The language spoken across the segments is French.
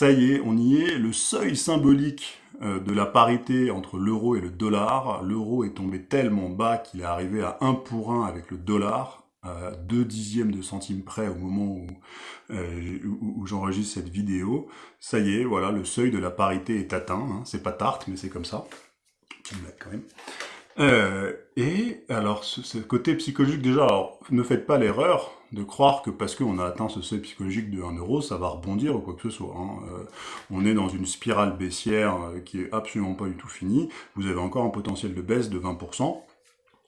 Ça y est, on y est, le seuil symbolique euh, de la parité entre l'euro et le dollar. L'euro est tombé tellement bas qu'il est arrivé à 1 pour 1 avec le dollar, à 2 dixièmes de centime près au moment euh, où, j'enregistre cette vidéo. Ça y est, voilà, le seuil de la parité est atteint. Hein. C'est pas tarte, mais c'est comme ça. quand même. Euh, et alors, ce, côté psychologique, déjà, alors, ne faites pas l'erreur de croire que parce qu'on a atteint ce seuil psychologique de 1 euro, ça va rebondir ou quoi que ce soit. Hein. Euh, on est dans une spirale baissière euh, qui est absolument pas du tout finie. Vous avez encore un potentiel de baisse de 20%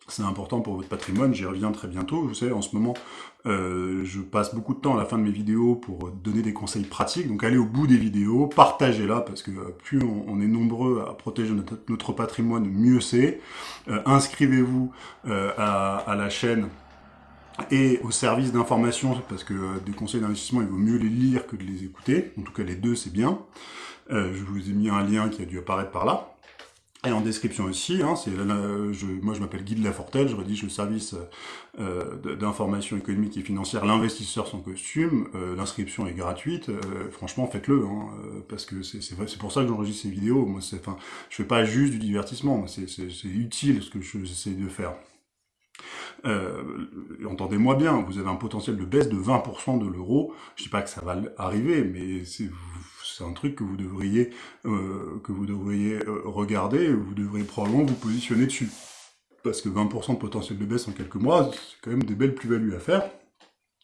c'est important pour votre patrimoine, j'y reviens très bientôt. Vous savez, en ce moment, euh, je passe beaucoup de temps à la fin de mes vidéos pour donner des conseils pratiques. Donc allez au bout des vidéos, partagez-la, parce que plus on, est nombreux à protéger notre, patrimoine, mieux c'est. Euh, inscrivez-vous euh, à, la chaîne et au service d'information, parce que des conseils d'investissement, il vaut mieux les lire que de les écouter. En tout cas, les deux, c'est bien. je vous ai mis un lien qui a dû apparaître par là. Et en description aussi, hein, c'est je, moi je m'appelle Guy de Lafortelle, je rédige le service euh, d'information économique et financière, l'investisseur sans costume, euh, l'inscription est gratuite, euh, franchement faites-le, hein, euh, parce que c'est pour ça que j'enregistre ces vidéos, moi c'est, enfin, je fais pas juste du divertissement, c'est utile ce que j'essaie de faire. Euh, Entendez-moi bien, vous avez un potentiel de baisse de 20% de l'euro, je dis pas que ça va arriver, mais c'est un truc que vous devriez, euh, que vous devriez euh, regarder, vous devriez probablement vous positionner dessus. Parce que 20% de potentiel de baisse en quelques mois, c'est quand même des belles plus-values à faire.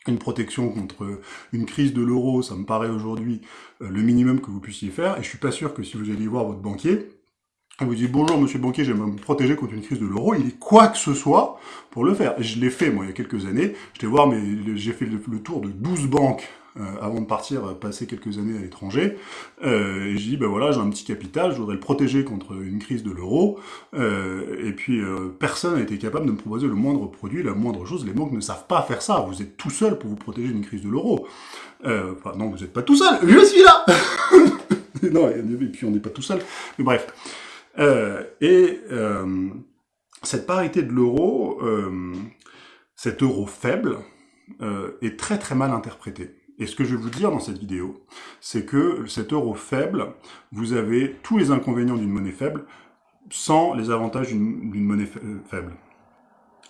Une protection contre une crise de l'euro, ça me paraît aujourd'hui euh, le minimum que vous puissiez faire, et je suis pas sûr que si vous alliez voir votre banquier, et vous dites bonjour monsieur banquier, j'aimerais me protéger contre une crise de l'euro, il est quoi que ce soit pour le faire. Et je l'ai fait moi il y a quelques années, j'étais voir mais j'ai fait le, tour de 12 banques euh, avant de partir euh, passer quelques années à l'étranger. Euh, et j'ai dit, ben voilà, j'ai un petit capital, je voudrais le protéger contre une crise de l'euro. et puis, personne n'a été capable de me proposer le moindre produit, la moindre chose. Les banques ne savent pas faire ça. Vous êtes tout seul pour vous protéger d'une crise de l'euro. enfin, non, vous n'êtes pas tout seul. Je suis là Non, et puis on n'est pas tout seul. Mais bref. et cette parité de l'euro, cet euro faible, est très très mal interprété. Et ce que je vais vous dire dans cette vidéo, c'est que cet euro faible, vous avez tous les inconvénients d'une monnaie faible sans les avantages d'une monnaie euh, faible.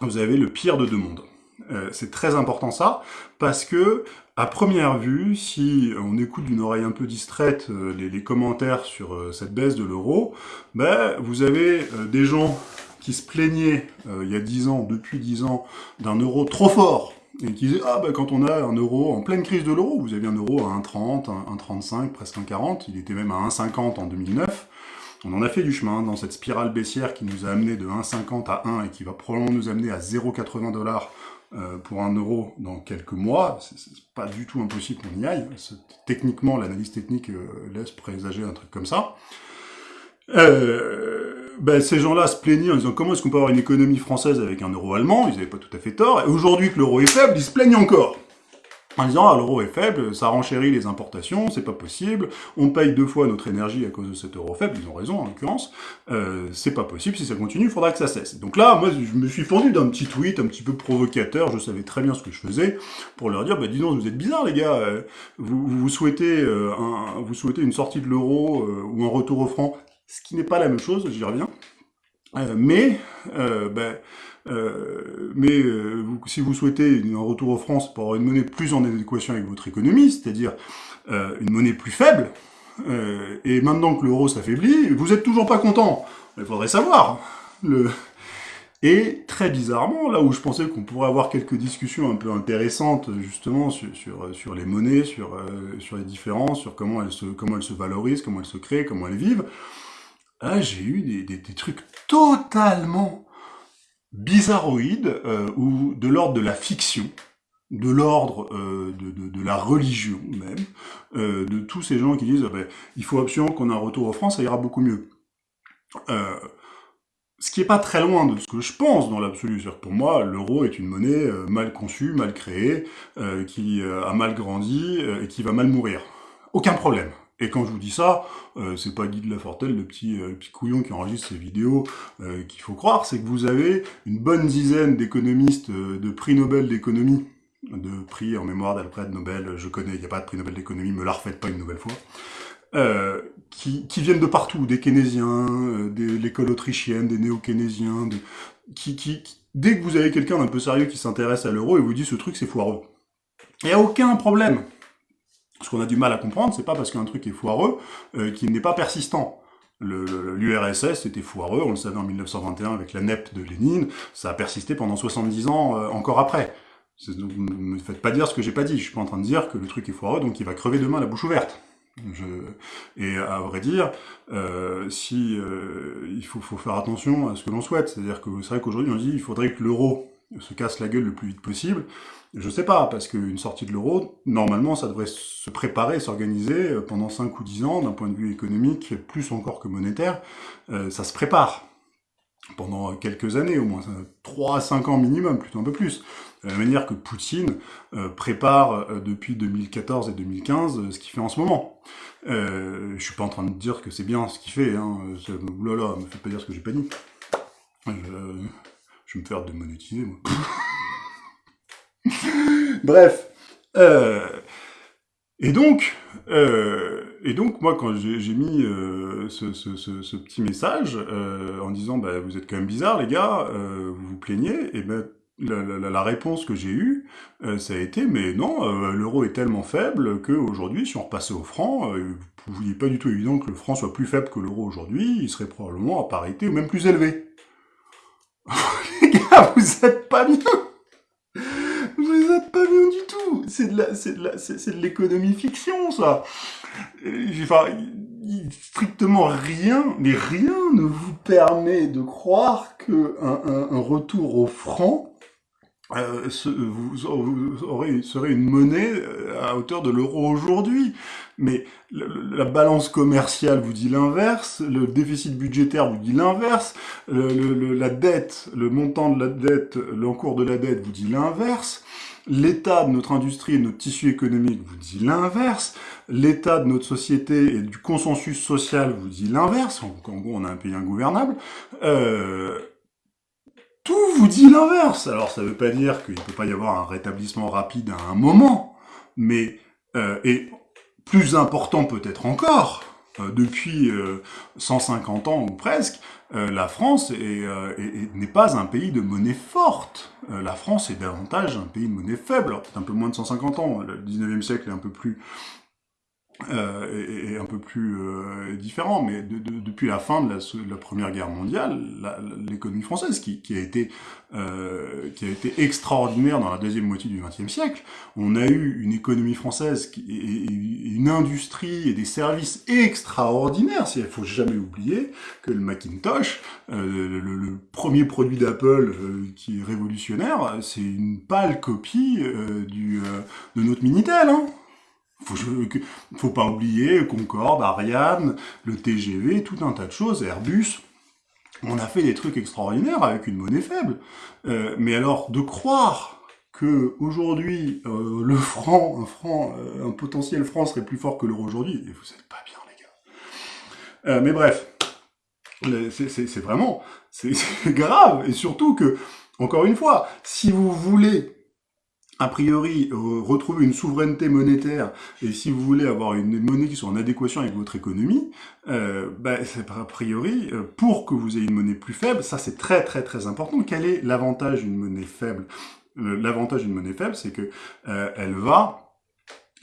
Vous avez le pire de deux mondes. Euh, c'est très important ça, parce que à première vue, si on écoute d'une oreille un peu distraite euh, les, commentaires sur cette baisse de l'euro, ben, vous avez des gens qui se plaignaient il y a 10 ans, depuis 10 ans, d'un euro trop fort et qui disait ah bah quand on a un euro en pleine crise de l'euro, vous avez un euro à 1,30, 1,35, presque 1,40, il était même à 1,50 en 2009. On en a fait du chemin dans cette spirale baissière qui nous a amené de 1,50 à 1 et qui va probablement nous amener à 0,80 dollars euh, pour un euro dans quelques mois. C'est pas du tout impossible qu'on y aille. Techniquement, l'analyse technique euh, laisse présager un truc comme ça. Euh, ben, ces gens-là se plaignaient en disant comment est-ce qu'on peut avoir une économie française avec un euro allemand, ils n'avaient pas tout à fait tort, et aujourd'hui que l'euro est faible, ils se plaignent encore. En disant, ah, l'euro est faible, ça renchérit les importations, c'est pas possible, on paye deux fois notre énergie à cause de cet euro faible, ils ont raison en l'occurrence, euh, c'est pas possible, si ça continue, il faudra que ça cesse. Donc là, moi, je me suis fourni d'un petit tweet un petit peu provocateur, je savais très bien ce que je faisais, pour leur dire, bah dis donc, vous êtes bizarres les gars, euh, vous, vous, souhaitez, euh, un, vous souhaitez une sortie de l'euro euh, ou un retour au franc, ce qui n'est pas la même chose, j'y reviens. Euh, mais, euh, ben, euh, mais si vous souhaitez un retour aux France pour avoir une monnaie plus en adéquation avec votre économie, c'est-à-dire une monnaie plus faible, et maintenant que l'euro s'affaiblit, vous êtes toujours pas content. Il faudrait savoir. Le... Et très bizarrement, là où je pensais qu'on pourrait avoir quelques discussions un peu intéressantes justement sur, sur, sur les monnaies, sur, sur les différences, sur comment elles, se, comment elles se valorisent, comment elles se créent, comment elles vivent, ah, j'ai eu des, trucs totalement bizarroïdes, euh, ou de l'ordre de la fiction, de l'ordre euh, de, la religion même, euh, de tous ces gens qui disent ah ben, il faut absolument qu'on ait un retour en France, ça ira beaucoup mieux. ce qui est pas très loin de ce que je pense dans l'absolu. C'est-à-dire pour moi, l'euro est une monnaie mal conçue, mal créée, qui a mal grandi et qui va mal mourir. Aucun problème. Et quand je vous dis ça, euh, c'est pas Guy de Lafortelle, le petit, euh, petit couillon qui enregistre ces vidéos, euh, qu'il faut croire, c'est que vous avez une bonne dizaine d'économistes de prix Nobel d'économie, de prix en mémoire d'Alfred Nobel, je connais, il n'y a pas de prix Nobel d'économie, me la refaites pas une nouvelle fois, qui, viennent de partout, des keynésiens, de l'école autrichienne, des néo-keynésiens, qui, qui, dès que vous avez quelqu'un d'un peu sérieux qui s'intéresse à l'euro et vous dit ce truc c'est foireux. Il n'y a aucun problème. Ce qu'on a du mal à comprendre, c'est pas parce qu'un truc est foireux euh, qu'il n'est pas persistant. L'URSS était foireux, on le savait en 1921 avec la NEP de Lénine, ça a persisté pendant 70 ans euh, encore après. Ne me faites pas dire ce que j'ai pas dit, je suis pas en train de dire que le truc est foireux, donc il va crever demain la bouche ouverte. Je... Et à vrai dire, euh, si euh, il faut, faut, faire attention à ce que l'on souhaite, c'est-à-dire que c'est vrai qu'aujourd'hui on dit il faudrait que l'euro se casse la gueule le plus vite possible. Je sais pas, parce qu'une sortie de l'euro, normalement, ça devrait se préparer, s'organiser euh, pendant 5 ou 10 ans, d'un point de vue économique, plus encore que monétaire, euh, ça se prépare pendant quelques années, au moins 3 à 5 ans minimum, plutôt un peu plus. De la manière que Poutine euh, prépare depuis 2014 et 2015 euh, ce qu'il fait en ce moment. Euh, je suis pas en train de dire que c'est bien ce qu'il fait, hein. Oulala, me faites pas dire ce que j'ai pas dit. je vais me faire démonétiser, moi. Bref. et donc, et donc, moi, quand j'ai mis ce, ce, petit message en disant bah, vous êtes quand même bizarre, les gars, vous vous plaignez », et ben la, réponse que j'ai eue, euh, ça a été, mais non, euh, l'euro est tellement faible qu'aujourd'hui, si on repassait au franc, euh, vous n'est pas du tout évident que le franc soit plus faible que l'euro aujourd'hui, il serait probablement à parité ou même plus élevé. Les gars, vous êtes pas bien Vous êtes pas bien du tout. C'est de la, c'est de la, c'est, de l'économie fiction, ça. Enfin, strictement rien, mais rien ne vous permet de croire que un, retour au franc euh, vous, aurez, serait une monnaie euh, à hauteur de l'euro aujourd'hui. Mais la balance commerciale vous dit l'inverse, le déficit budgétaire vous dit l'inverse, la dette, le montant de la dette, l'encours de la dette vous dit l'inverse, l'état de notre industrie et notre tissu économique vous dit l'inverse, l'état de notre société et du consensus social vous dit l'inverse, en gros on a un pays ingouvernable, euh, tout vous dit l'inverse. Alors ça ne veut pas dire qu'il ne peut pas y avoir un rétablissement rapide à un moment, mais, euh, et plus important peut-être encore, euh, depuis 150 euh, ans ou presque, la France n'est pas un pays de monnaie forte. la France est davantage un pays de monnaie faible, peut-être un peu moins de 150 ans. Le 19e siècle est un peu plus euh, est, un peu plus euh, différent, mais de, de, depuis la fin de la, la Première Guerre mondiale, l'économie française, qui, qui, a été, euh, qui a été extraordinaire dans la deuxième moitié du XXe siècle, on a eu une économie française qui, et, une industrie et des services extraordinaires. Il faut jamais oublier que le Macintosh, euh, le, le, premier produit d'Apple euh, qui est révolutionnaire, c'est une pâle copie du, de notre Minitel. Hein faut, faut pas oublier Concorde, Ariane, le TGV, tout un tas de choses, Airbus. On a fait des trucs extraordinaires avec une monnaie faible. Euh, mais alors, de croire que aujourd'hui euh, le franc, un franc, euh, un potentiel franc serait plus fort que l'euro aujourd'hui, vous êtes pas bien, les gars. mais bref, c'est vraiment, c'est grave, et surtout que, encore une fois, si vous voulez a priori, euh, retrouver une souveraineté monétaire, et si vous voulez avoir une monnaie qui soit en adéquation avec votre économie, euh, bah, a priori, euh, pour que vous ayez une monnaie plus faible, ça c'est très très très important. Quel est l'avantage d'une monnaie faible? L'avantage d'une monnaie faible, c'est que elle va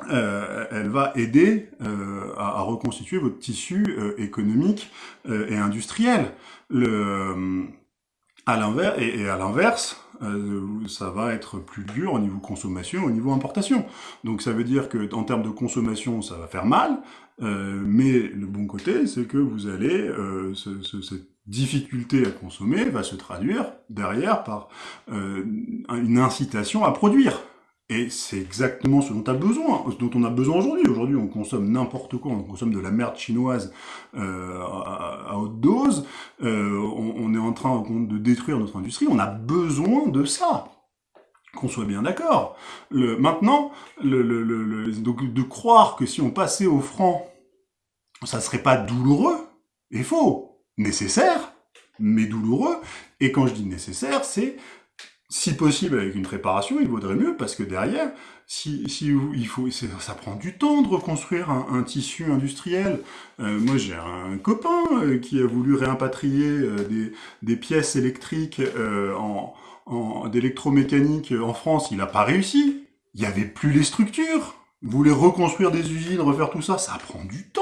elle va aider à, à, reconstituer votre tissu économique et industriel. Le, à l'inverse, et, à l'inverse, euh, ça va être plus dur au niveau consommation, au niveau importation. Donc ça veut dire que en termes de consommation, ça va faire mal, euh, mais le bon côté, c'est que vous allez, euh, ce, ce, cette difficulté à consommer va se traduire derrière par euh, une incitation à produire. Et c'est exactement ce dont, a besoin, dont on a besoin aujourd'hui. Aujourd'hui, on consomme n'importe quoi, on consomme de la merde chinoise euh, à, haute dose, euh, on, est en train de détruire notre industrie, on a besoin de ça. Qu'on soit bien d'accord. Maintenant, donc de croire que si on passait au franc, ça serait pas douloureux, est faux. Nécessaire, mais douloureux. Et quand je dis nécessaire, c'est si possible avec une préparation, il vaudrait mieux, parce que derrière, si, si il faut, ça prend du temps de reconstruire un, tissu industriel. Euh, moi, j'ai un copain euh, qui a voulu réimpatrier euh, des, des, pièces électriques en, en d'électromécanique en France, il n'a pas réussi. Il n'y avait plus les structures. Vous voulez reconstruire des usines, refaire tout ça, ça prend du temps.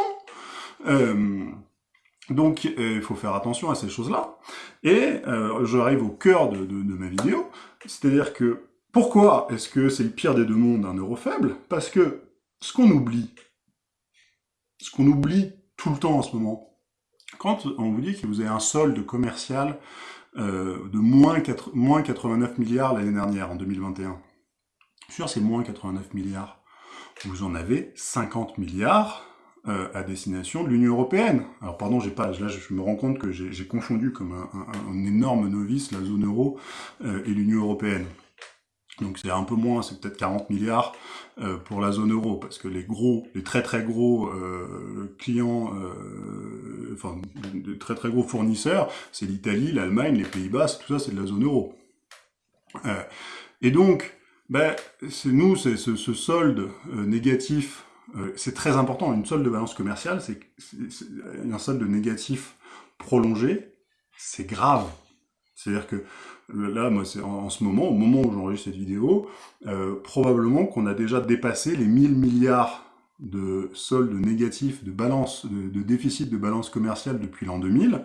Donc, il faut faire attention à ces choses-là. Et euh, j'arrive au cœur de, ma vidéo, c'est-à-dire que pourquoi est-ce que c'est le pire des deux mondes, un euro faible? Parce que ce qu'on oublie, ce qu'on oublie tout le temps en ce moment, quand on vous dit que vous avez un solde commercial euh, de moins, 4, moins 89 milliards l'année dernière, en 2021, sur ces moins 89 milliards, vous en avez 50 milliards euh, à destination de l'Union Européenne. Alors pardon, j'ai pas, là je me rends compte que j'ai confondu comme un, énorme novice la zone euro euh, et l'Union Européenne. Donc c'est un peu moins, c'est peut-être 40 milliards euh, pour la zone euro, parce que les gros, les très très gros clients, enfin, de très très gros fournisseurs, c'est l'Italie, l'Allemagne, les Pays-Bas, tout ça c'est de la zone euro. et donc, ben, c'est nous, c'est ce, ce, solde négatif, c'est très important, une solde de balance commerciale, c'est un solde négatif prolongé, c'est grave. C'est-à-dire que là, moi, c'est en, ce moment, au moment où j'enregistre cette vidéo, euh, probablement qu'on a déjà dépassé les 1000 milliards de soldes négatifs, de balance, de, déficit de balance commerciale depuis l'an 2000.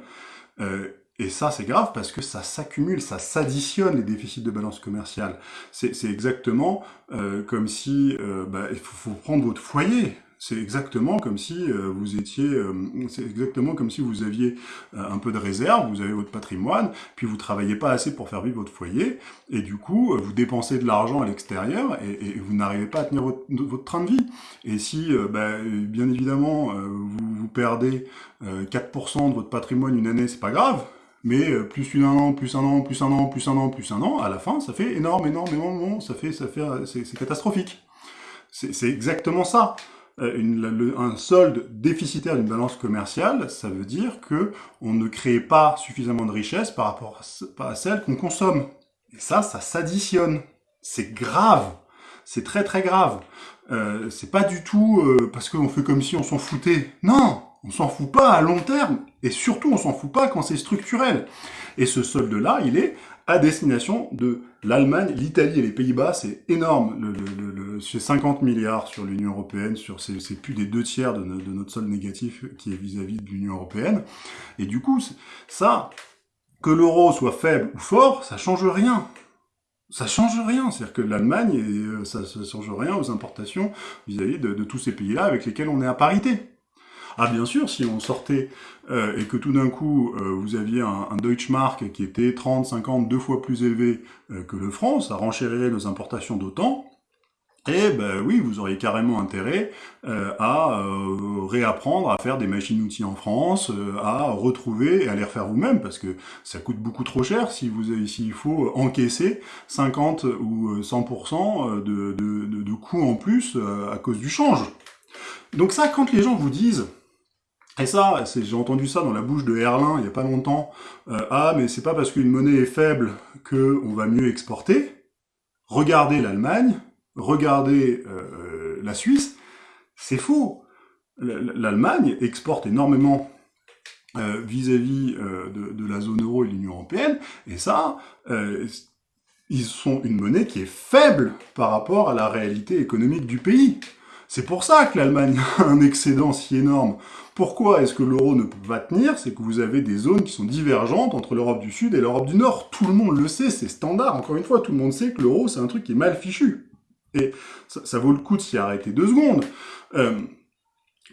Euh, et ça, c'est grave parce que ça s'accumule, ça s'additionne les déficits de balance commerciale. C'est exactement euh, comme si bah, il faut, faut, prendre votre foyer. C'est exactement comme si euh, vous étiez, euh, c'est exactement comme si vous aviez euh, un peu de réserve, vous avez votre patrimoine, puis vous travaillez pas assez pour faire vivre votre foyer, et du coup vous dépensez de l'argent à l'extérieur et, et, vous n'arrivez pas à tenir votre, votre, train de vie. Et si, bah, bien évidemment, vous, vous perdez 4% de votre patrimoine une année, c'est pas grave, mais plus un an, plus un an, plus un an, plus un an, plus un an, à la fin, ça fait énorme, énorme, énorme, ça fait, ça fait, c'est catastrophique. C'est exactement ça. Euh, une, un solde déficitaire d'une balance commerciale, ça veut dire que on ne crée pas suffisamment de richesse par rapport à, celle qu'on consomme. Et ça, ça s'additionne. C'est grave. C'est très très grave. Euh, c'est pas du tout euh, parce qu'on fait comme si on s'en foutait. Non, on s'en fout pas à long terme. Et surtout, on s'en fout pas quand c'est structurel. Et ce solde-là, il est à destination de l'Allemagne, l'Italie et les Pays-Bas. C'est énorme. Le, le, le, c'est 50 milliards sur l'Union européenne, sur c'est plus des deux tiers de, notre solde négatif qui est vis-à-vis de l'Union européenne. Et du coup, ça, que l'euro soit faible ou fort, ça change rien. Ça change rien, c'est-à-dire que l'Allemagne, euh, ça, ça change rien aux importations vis-à-vis de tous ces pays-là avec lesquels on est à parité. Ah bien sûr, si on sortait euh, et que tout d'un coup euh, vous aviez un, un Deutschmark qui était 30, 50, deux fois plus élevé euh, que le franc, ça renchérirait nos importations d'autant, et ben oui, vous auriez carrément intérêt à réapprendre à faire des machines-outils en France, à retrouver et à les refaire vous-même, parce que ça coûte beaucoup trop cher si vous s'il faut encaisser 50 ou 100% de, de, de, de coûts en plus à cause du change. Donc ça, quand les gens vous disent et ça, j'ai entendu ça dans la bouche de Erlin il n'y a pas longtemps. Euh, ah, mais c'est pas parce qu'une monnaie est faible que on va mieux exporter. Regardez l'Allemagne, regardez euh, la Suisse, c'est faux. L'Allemagne exporte énormément euh, vis-à-vis -vis, de, de, la zone euro et de l'Union européenne, et ça, ils sont une monnaie qui est faible par rapport à la réalité économique du pays. C'est pour ça que l'Allemagne a un excédent si énorme. Pourquoi est-ce que l'euro ne peut pas tenir? C'est que vous avez des zones qui sont divergentes entre l'Europe du Sud et l'Europe du Nord. Tout le monde le sait, c'est standard. Encore une fois, tout le monde sait que l'euro, c'est un truc qui est mal fichu. Et ça, vaut le coup de s'y arrêter deux secondes. Euh,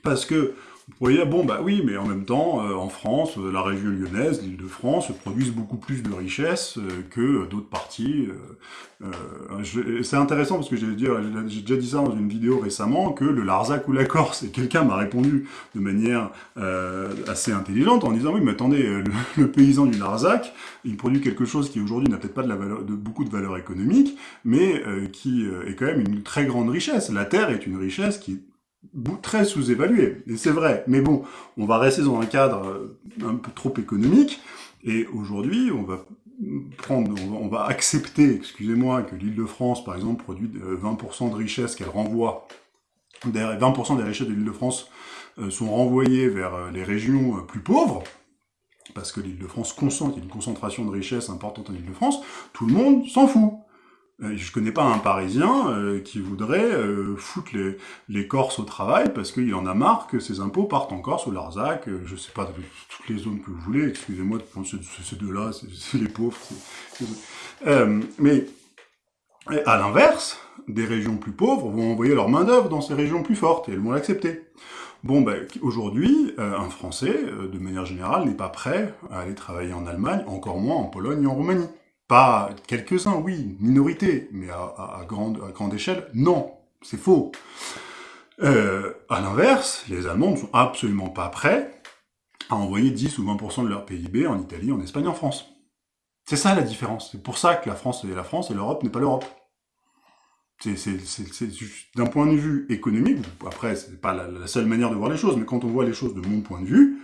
parce que vous dire, bon, bah oui, mais en même temps, euh, en France, euh, la région lyonnaise, l'île de France, produisent beaucoup plus de richesses euh, que d'autres parties. c'est intéressant parce que j'ai déjà dit ça dans une vidéo récemment, que le Larzac ou la Corse, et quelqu'un m'a répondu de manière assez intelligente en disant, oui, mais attendez, le, paysan du Larzac, il produit quelque chose qui aujourd'hui n'a peut-être pas de, la valeur, de beaucoup de valeur économique, mais qui est quand même une très grande richesse. La terre est une richesse qui très sous-évalué, et c'est vrai. Mais bon, on va rester dans un cadre euh, un peu trop économique, et aujourd'hui, on va prendre, on va accepter, excusez-moi, que l'île de France, par exemple, produit 20% de richesses qu'elle renvoie, 20% des richesses de l'île de France sont renvoyées vers les régions plus pauvres, parce que l'île de France concentre, il y a une concentration de richesses importante en île de France, tout le monde s'en fout. Euh, je connais pas un Parisien euh, qui voudrait euh, foutre les, les, Corses au travail parce qu'il en a marre que ses impôts partent en Corse ou l'Arzac, je sais pas, toutes les zones que vous voulez, excusez-moi de prendre ces, deux-là, c'est les pauvres. mais à l'inverse, des régions plus pauvres vont envoyer leur main-d'œuvre dans ces régions plus fortes et elles vont l'accepter. Bon, ben, aujourd'hui, un Français, de manière générale, n'est pas prêt à aller travailler en Allemagne, encore moins en Pologne et en Roumanie. Pas quelques-uns, oui, minorité, mais à, grande, échelle, non, c'est faux. Euh, à l'inverse, les Allemands ne sont absolument pas prêts à envoyer 10 ou 20% de leur PIB en Italie, en Espagne, en France. C'est ça la différence. C'est pour ça que la France est la France et l'Europe n'est pas l'Europe. C'est d'un point de vue économique, après c'est pas la seule manière de voir les choses, mais quand on voit les choses de mon point de vue,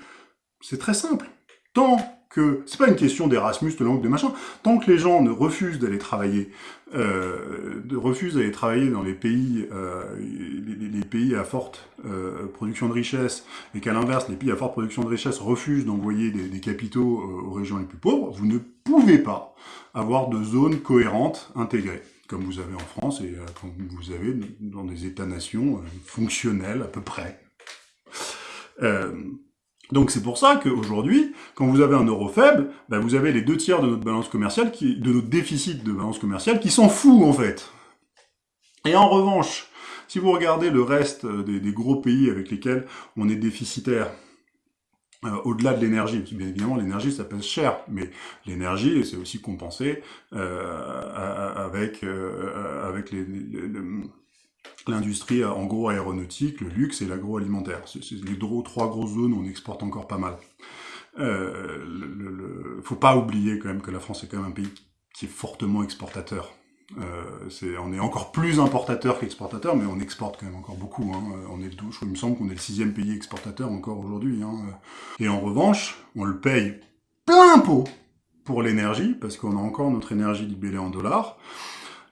c'est très simple. Tant que c'est pas une question d'Erasmus, de langue, de machin. Tant que les gens ne refusent d'aller travailler, euh, refusent d'aller travailler dans les pays, euh, les, pays à forte euh, production de richesse, et qu'à l'inverse, les pays à forte production de richesse refusent d'envoyer des, des, capitaux euh, aux régions les plus pauvres, vous ne pouvez pas avoir de zones cohérentes intégrées, comme vous avez en France et euh, comme vous avez dans des États-nations euh, fonctionnels à peu près. Euh, donc c'est pour ça qu'aujourd'hui, quand vous avez un euro faible, ben vous avez les deux tiers de notre balance commerciale, qui, de notre déficit de balance commerciale, qui s'en fout en fait. Et en revanche, si vous regardez le reste des, gros pays avec lesquels on est déficitaire, euh, au-delà de l'énergie, bien évidemment l'énergie ça pèse cher, mais l'énergie c'est aussi compensé euh, avec, euh, avec les, l'industrie en gros aéronautique, le luxe et l'agroalimentaire. C'est les trois grosses zones où on exporte encore pas mal. Euh, le, faut pas oublier quand même que la France est quand même un pays qui est fortement exportateur. Euh, on est encore plus importateur qu'exportateur, mais on exporte quand même encore beaucoup. Hein. On est le douche, il me semble qu'on est le sixième pays exportateur encore aujourd'hui. Hein. Et en revanche, on le paye plein pot pour l'énergie, parce qu'on a encore notre énergie libellée en dollars.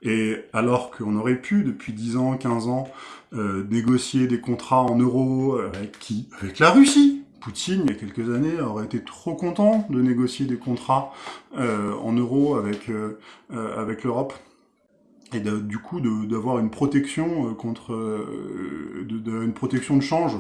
Et alors qu'on aurait pu, depuis 10 ans, 15 ans, euh, négocier des contrats en euros avec qui? Avec la Russie Poutine, il y a quelques années, aurait été trop content de négocier des contrats euh, en euros avec, euh, avec l'Europe. Et du coup, d'avoir une protection contre... De, une protection de change.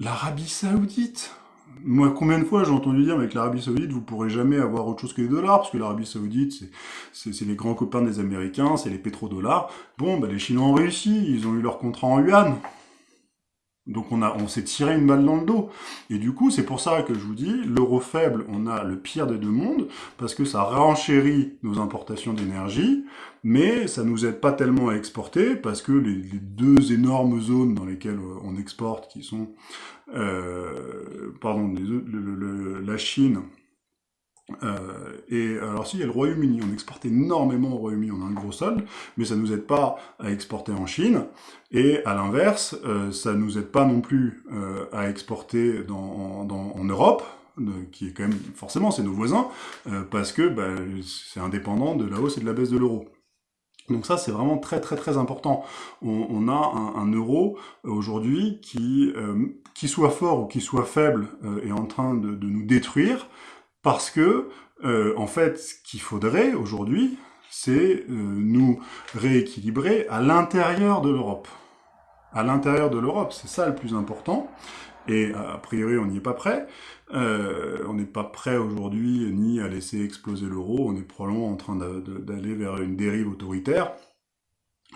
L'Arabie Saoudite moi, combien de fois j'ai entendu dire avec l'Arabie Saoudite, vous pourrez jamais avoir autre chose que les dollars, parce que l'Arabie Saoudite, c'est les grands copains des Américains, c'est les pétrodollars. Bon, bah, les Chinois ont réussi, ils ont eu leur contrat en yuan. Donc on, on s'est tiré une balle dans le dos. Et du coup, c'est pour ça que je vous dis, l'euro faible, on a le pire des deux mondes, parce que ça renchérit nos importations d'énergie, mais ça nous aide pas tellement à exporter, parce que les, les, deux énormes zones dans lesquelles on exporte, qui sont euh, pardon, la Chine, euh, et alors si, il y a le Royaume-Uni, on exporte énormément au Royaume-Uni, on a un gros solde, mais ça nous aide pas à exporter en Chine, et à l'inverse, euh, ça nous aide pas non plus euh, à exporter dans, en Europe, qui est quand même, forcément, c'est nos voisins, euh, parce que bah, c'est indépendant de la hausse et de la baisse de l'euro. Donc ça, c'est vraiment très très très important. On, a un, euro aujourd'hui qui, euh, qui soit fort ou qui soit faible, euh, est en train de, nous détruire, parce que, euh, en fait, ce qu'il faudrait aujourd'hui, c'est euh, nous rééquilibrer à l'intérieur de l'Europe. À l'intérieur de l'Europe, c'est ça le plus important. Et a priori, on n'y est pas prêt. Euh, on n'est pas prêt aujourd'hui ni à laisser exploser l'euro. On est probablement en train d'aller vers une dérive autoritaire.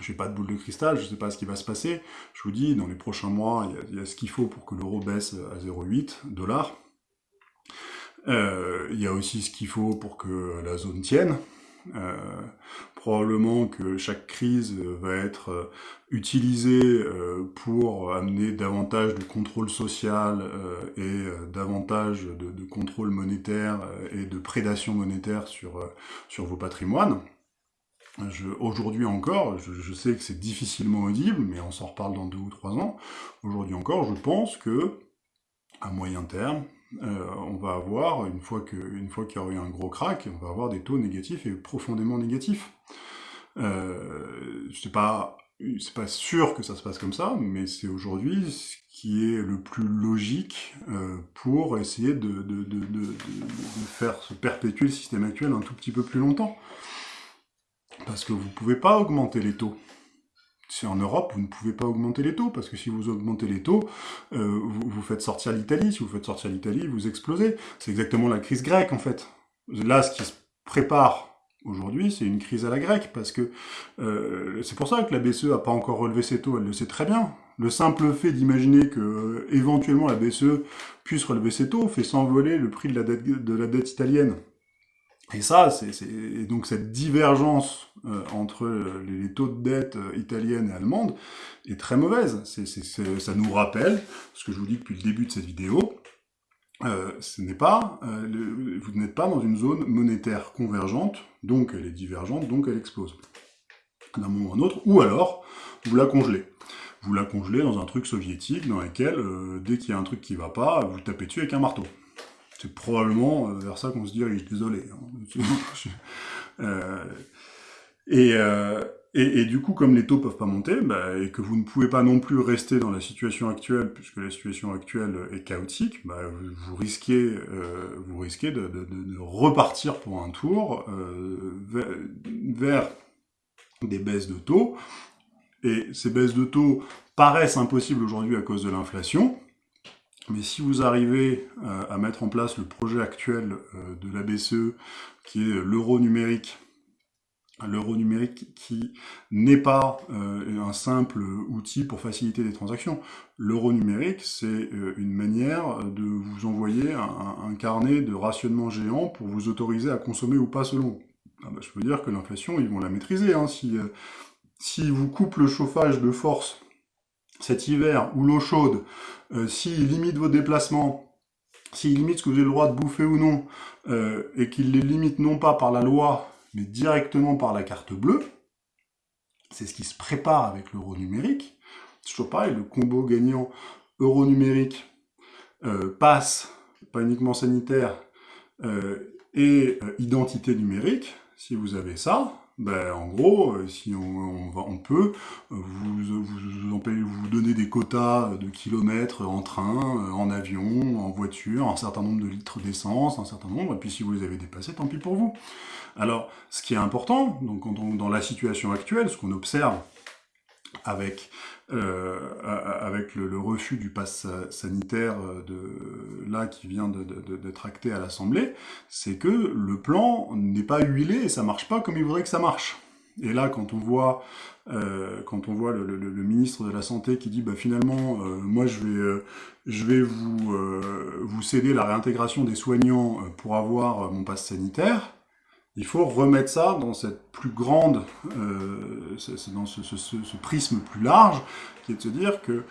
Je n'ai pas de boule de cristal, je ne sais pas ce qui va se passer. Je vous dis, dans les prochains mois, il y a, ce qu'il faut pour que l'euro baisse à 0,8 dollars. Euh, il y a aussi ce qu'il faut pour que la zone tienne. Euh, probablement que chaque crise va être euh, utilisée euh, pour amener davantage de contrôle social et davantage de, contrôle monétaire et de prédation monétaire sur, sur vos patrimoines. Aujourd'hui encore, je, sais que c'est difficilement audible, mais on s'en reparle dans deux ou trois ans, aujourd'hui encore, je pense que, à moyen terme, on va avoir, une fois qu'il y aura eu un gros crack, on va avoir des taux négatifs et profondément négatifs. Euh, c'est pas pas sûr que ça se passe comme ça, mais c'est aujourd'hui ce qui est le plus logique euh, pour essayer de, de, de, de, faire se perpétuer le système actuel un tout petit peu plus longtemps. Parce que vous pouvez pas augmenter les taux. Si en Europe, vous ne pouvez pas augmenter les taux, parce que si vous augmentez les taux, euh, vous, vous faites sortir l'Italie. Si vous faites sortir l'Italie, vous explosez. C'est exactement la crise grecque, en fait. Là, ce qui se prépare Aujourd'hui, c'est une crise à la grecque, parce que euh, c'est pour ça que la BCE a pas encore relevé ses taux, elle le sait très bien. Le simple fait d'imaginer que euh, éventuellement la BCE puisse relever ses taux fait s'envoler le prix de la dette, de la dette italienne. Et ça, c'est donc cette divergence euh, entre les taux de dette italienne et allemande est très mauvaise. Ça nous rappelle ce que je vous dis depuis le début de cette vidéo, euh, ce n'est pas, euh, vous n'êtes pas dans une zone monétaire convergente, donc elle est divergente, donc elle explose. D'un moment à un autre, ou alors, vous la congelez. Vous la congelez dans un truc soviétique dans lequel, euh, dès qu'il y a un truc qui va pas, vous tapez dessus avec un marteau. C'est probablement vers ça qu'on se dirige, désolé. Hein. et, et, du coup, comme les taux peuvent pas monter, bah, et que vous ne pouvez pas non plus rester dans la situation actuelle, puisque la situation actuelle est chaotique, bah, vous, risquez, euh, vous risquez de, repartir pour un tour euh, vers, des baisses de taux. Et ces baisses de taux paraissent impossibles aujourd'hui à cause de l'inflation. Mais si vous arrivez euh, à mettre en place le projet actuel euh, de la BCE, qui est l'euro numérique, l'euro numérique qui n'est pas euh, un simple outil pour faciliter des transactions. L'euro numérique, c'est une manière de vous envoyer un, carnet de rationnement géant pour vous autoriser à consommer ou pas selon. Ah bah, je peux dire que l'inflation, ils vont la maîtriser. Hein. Si, si vous coupent le chauffage de force cet hiver, ou l'eau chaude, s'ils limitent vos déplacements, s'ils limitent ce que vous avez le droit de bouffer ou non, et qu'ils les limitent non pas par la loi, mais directement par la carte bleue. C'est ce qui se prépare avec l'euro numérique. C'est toujours pareil, le combo gagnant euro numérique euh, passe, pas uniquement sanitaire, euh, et euh, identité numérique. Si vous avez ça, ben, en gros, euh, si on, va, on peut euh, vous, vous, vous des quotas de kilomètres en train, euh, en avion, en voiture, un certain nombre de litres d'essence, un certain nombre, et puis si vous les avez dépassés, tant pis pour vous. Alors, ce qui est important, donc dans la situation actuelle, ce qu'on observe avec euh, avec le, refus du pass sanitaire euh, de, là qui vient d'être acté à l'Assemblée, c'est que le plan n'est pas huilé et ça marche pas comme il voudrait que ça marche. Et là, quand on voit, euh, quand on voit le, ministre de la Santé qui dit bah, finalement, moi je vais, je vais vous, vous céder la réintégration des soignants pour avoir mon passe sanitaire, il faut remettre ça dans cette plus grande, euh, dans ce, prisme plus large, qui est de se dire que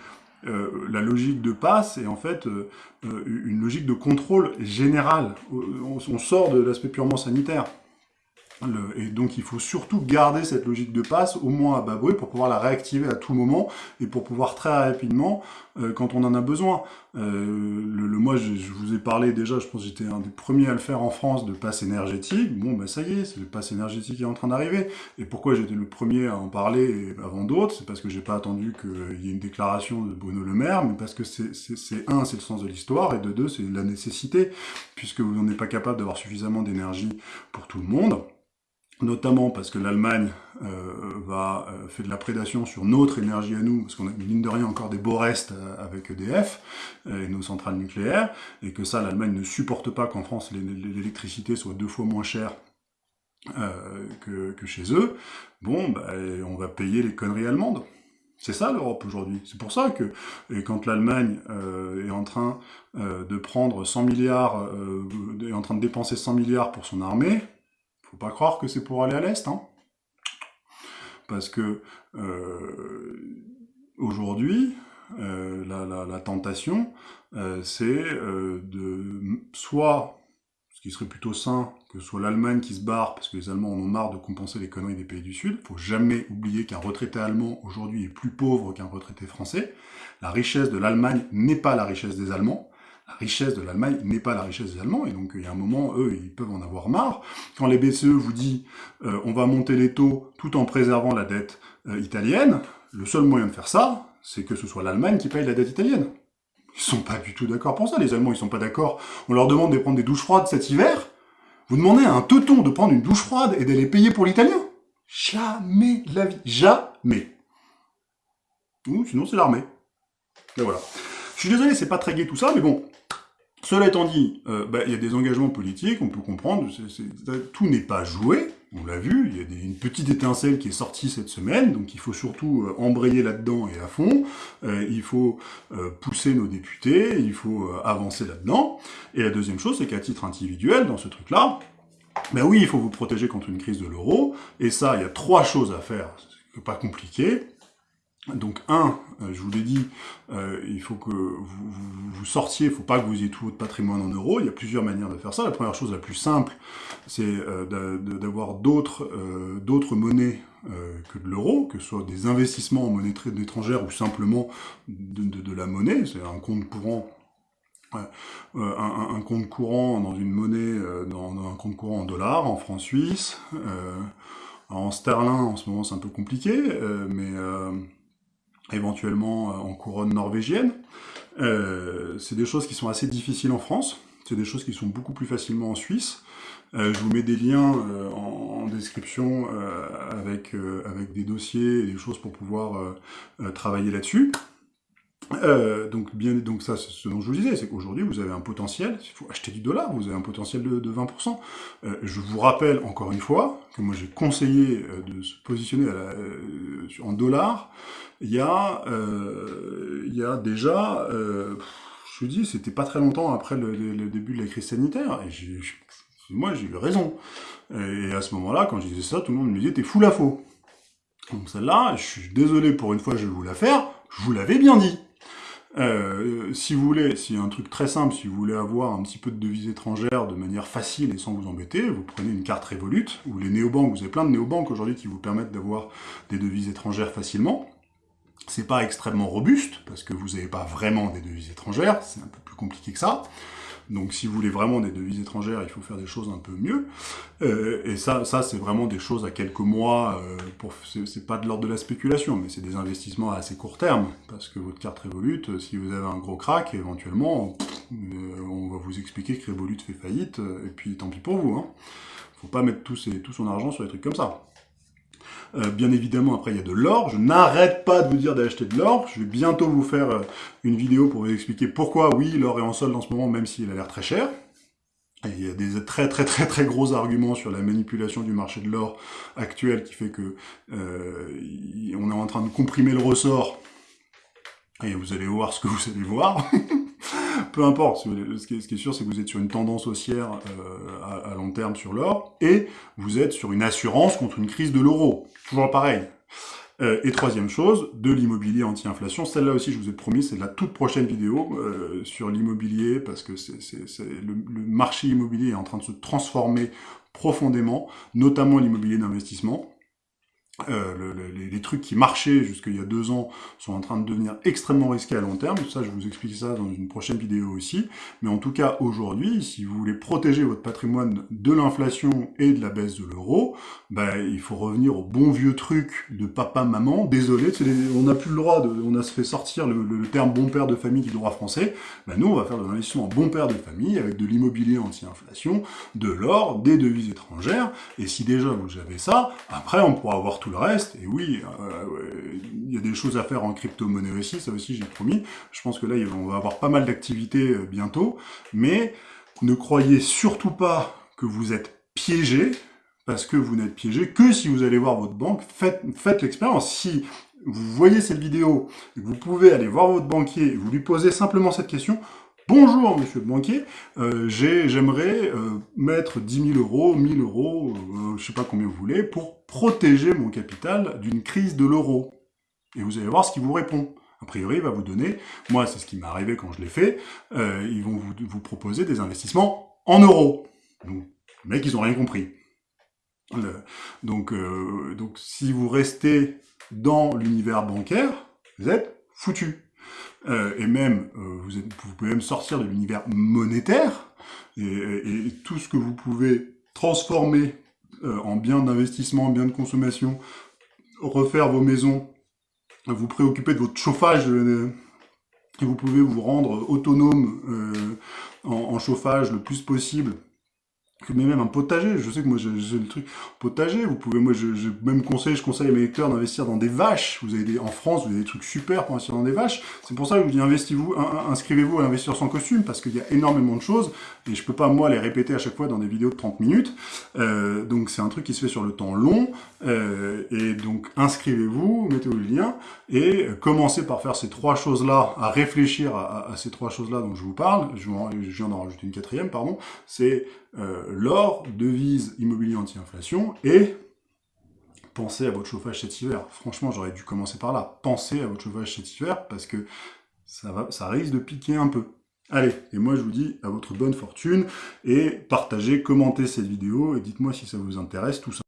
euh, la logique de passe est en fait euh, euh une logique de contrôle général. On sort de l'aspect purement sanitaire. Et donc il faut surtout garder cette logique de passe au moins à bas bruit pour pouvoir la réactiver à tout moment et pour pouvoir très rapidement euh, quand on en a besoin. Euh, le, le, moi je, je, vous ai parlé déjà, je pense que j'étais un des premiers à le faire en France de passe énergétique. Bon ben ça y est, c'est le passe énergétique qui est en train d'arriver. Et pourquoi j'étais le premier à en parler avant d'autres? C'est parce que j'ai pas attendu qu'il y ait une déclaration de Bruno Le Maire, mais parce que c'est un, c'est le sens de l'histoire, et de deux, c'est la nécessité, puisque vous n'êtes pas capable d'avoir suffisamment d'énergie pour tout le monde notamment parce que l'Allemagne euh, va euh, fait de la prédation sur notre énergie à nous, parce qu'on a mine de rien encore des beaux restes euh, avec EDF et nos centrales nucléaires, et que ça, l'Allemagne ne supporte pas qu'en France l'électricité soit deux fois moins chère que, chez eux. Bon, bah, on va payer les conneries allemandes. C'est ça l'Europe aujourd'hui. C'est pour ça que et quand l'Allemagne est en train de prendre 100 milliards, est en train de dépenser 100 milliards pour son armée, faut pas croire que c'est pour aller à l'Est, hein. Parce que euh, aujourd'hui, euh, la, tentation, euh, c'est de soit, ce qui serait plutôt sain, que ce soit l'Allemagne qui se barre, parce que les Allemands en ont marre de compenser les conneries des pays du Sud. Faut jamais oublier qu'un retraité allemand aujourd'hui est plus pauvre qu'un retraité français. La richesse de l'Allemagne n'est pas la richesse des Allemands. Richesse de l'Allemagne n'est pas la richesse des Allemands, et donc il y a un moment, eux, ils peuvent en avoir marre. Quand les BCE vous dit euh, on va monter les taux tout en préservant la dette euh, italienne, le seul moyen de faire ça, c'est que ce soit l'Allemagne qui paye la dette italienne. Ils sont pas du tout d'accord pour ça, les Allemands, ils sont pas d'accord. On leur demande de prendre des douches froides cet hiver, vous demandez à un teuton de prendre une douche froide et d'aller payer pour l'italien Jamais la vie. Jamais. Ou sinon, c'est l'armée. Et voilà. Je suis désolé, c'est pas très gai tout ça, mais bon. Cela étant dit, euh, bah, il y a des engagements politiques, on peut comprendre, tout n'est pas joué, on l'a vu, il y a une petite étincelle qui est sortie cette semaine, donc il faut surtout euh, embrayer là-dedans et à fond, euh, il faut pousser nos députés, il faut avancer là-dedans, et la deuxième chose, c'est qu'à titre individuel, dans ce truc-là, ben oui, il faut vous protéger contre une crise de l'euro, et ça, il y a trois choses à faire, c'est pas compliqué, donc un, euh, je vous l'ai dit, euh, il faut que vous, vous, sortiez, il ne faut pas que vous ayez tout votre patrimoine en euros, il y a plusieurs manières de faire ça. La première chose la plus simple, c'est euh, d'avoir d'autres monnaies que de l'euro, que ce soit des investissements en monnaie étrangère ou simplement de, la monnaie, c'est un compte courant un, compte courant dans une monnaie, dans, un compte courant en dollars, en francs suisses, en sterling en ce moment c'est un peu compliqué, mais éventuellement euh, en couronne norvégienne. Euh, c'est des choses qui sont assez difficiles en France, c'est des choses qui sont beaucoup plus facilement en Suisse. Euh, je vous mets des liens en, description avec, avec des dossiers et des choses pour pouvoir travailler là-dessus. Donc, bien, donc ça, c'est ce dont je vous disais, c'est qu'aujourd'hui, vous avez un potentiel, il faut acheter du dollar, vous avez un potentiel de, de 20%. je vous rappelle, encore une fois, que moi j'ai conseillé de se positionner en dollars il y a, euh, il y a déjà, euh, je vous dis, c'était pas très longtemps après le, début de la crise sanitaire, et moi j'ai eu raison. Et à ce moment-là, quand je disais ça, tout le monde me disait, t'es fou la faux. Donc celle-là, je suis désolé pour une fois, je vais vous la faire, je vous l'avais bien dit. Euh, si vous voulez, a un truc très simple, si vous voulez avoir un petit peu de devises étrangères de manière facile et sans vous embêter, vous prenez une carte Revolut, ou les néobanques, vous avez plein de néobanques aujourd'hui qui vous permettent d'avoir des devises étrangères facilement. C'est pas extrêmement robuste, parce que vous n'avez pas vraiment des devises étrangères, c'est un peu plus compliqué que ça. Donc si vous voulez vraiment des devises étrangères, il faut faire des choses un peu mieux. Euh, et ça, ça c'est vraiment des choses à quelques mois, euh, pour c'est pas de l'ordre de la spéculation, mais c'est des investissements à assez court terme, parce que votre carte Revolut, euh, si vous avez un gros crack, éventuellement, on va vous expliquer que Revolut fait faillite, et puis tant pis pour vous. Hein. Faut pas mettre tout son argent sur des trucs comme ça. Euh, bien évidemment, après, il y a de l'or. Je n'arrête pas de vous dire d'acheter de l'or. Je vais bientôt vous faire euh, une vidéo pour vous expliquer pourquoi, oui, l'or est en solde en ce moment, même s'il a l'air très cher. Et il y a des très très très très gros arguments sur la manipulation du marché de l'or actuel qui fait que euh, on est en train de comprimer le ressort. Et vous allez voir ce que vous allez voir. peu importe, ce qui est, sûr, c'est que vous êtes sur une tendance haussière euh, à, long terme sur l'or, et vous êtes sur une assurance contre une crise de l'euro. Toujours pareil. Euh, et troisième chose, de l'immobilier anti-inflation. Celle-là aussi, je vous ai promis, c'est la toute prochaine vidéo euh, sur l'immobilier, parce que le marché immobilier est en train de se transformer profondément, notamment l'immobilier d'investissement. Euh, les, trucs qui marchaient jusqu'il y a deux ans sont en train de devenir extrêmement risqués à long terme. Ça, je vous explique ça dans une prochaine vidéo aussi. Mais en tout cas, aujourd'hui, si vous voulez protéger votre patrimoine de l'inflation et de la baisse de l'euro, ben, il faut revenir au bon vieux truc de papa-maman. Désolé, on n'a plus le droit, de, on a fait sortir le, terme bon père de famille du droit français. Ben, nous, on va faire de l'investissement en bon père de famille avec de l'immobilier anti-inflation, de l'or, des devises étrangères. Et si déjà vous avez ça, après, on pourra avoir tout le reste, et oui, euh, il y a des choses à faire en crypto-monnaie aussi, ça aussi j'ai promis. Je pense que là, on va avoir pas mal d'activités euh, bientôt, mais ne croyez surtout pas que vous êtes piégé, parce que vous n'êtes piégé que si vous allez voir votre banque, faites, faites l'expérience. Si vous voyez cette vidéo, vous pouvez aller voir votre banquier, et vous lui posez simplement cette question, Bonjour, monsieur le banquier, euh, j'aimerais euh, mettre 10 000 euros, 1000 euros, euh, je sais pas combien vous voulez, pour protéger mon capital d'une crise de l'euro. Et vous allez voir ce qu'il vous répond. A priori, il va vous donner, moi c'est ce qui m'est arrivé quand je l'ai fait, ils vont vous, proposer des investissements en euros. Donc, ils ont rien compris. donc, donc, si vous restez dans l'univers bancaire, vous êtes foutu. Euh, et même, euh, vous, êtes, vous, pouvez même sortir de l'univers monétaire, et, et, tout ce que vous pouvez transformer euh, en biens d'investissement, biens de consommation, refaire vos maisons, vous préoccuper de votre chauffage, et vous pouvez vous rendre autonome en, en chauffage le plus possible, mais même un potager, je sais que moi j'ai le truc potager, vous pouvez, moi je, même conseille, je conseille à mes lecteurs d'investir dans des vaches, vous avez des, en France vous avez des trucs super pour investir dans des vaches, c'est pour ça que je vous dis investissez-vous, inscrivez-vous à investir sans costume, parce qu'il y a énormément de choses, et je peux pas moi les répéter à chaque fois dans des vidéos de 30 minutes, euh, donc c'est un truc qui se fait sur le temps long, euh, et donc inscrivez-vous, mettez-vous le lien, et commencez par faire ces trois choses-là, à réfléchir à, à ces trois choses-là dont je vous parle, je, je viens d'en rajouter une quatrième, pardon, c'est euh, l'or, devise, immobilier anti-inflation, et pensez à votre chauffage cet hiver. Franchement, j'aurais dû commencer par là. Pensez à votre chauffage cet hiver, parce que ça, ça risque de piquer un peu. Allez, et moi je vous dis à votre bonne fortune, et partagez, commentez cette vidéo, et dites-moi si ça vous intéresse, tout ça.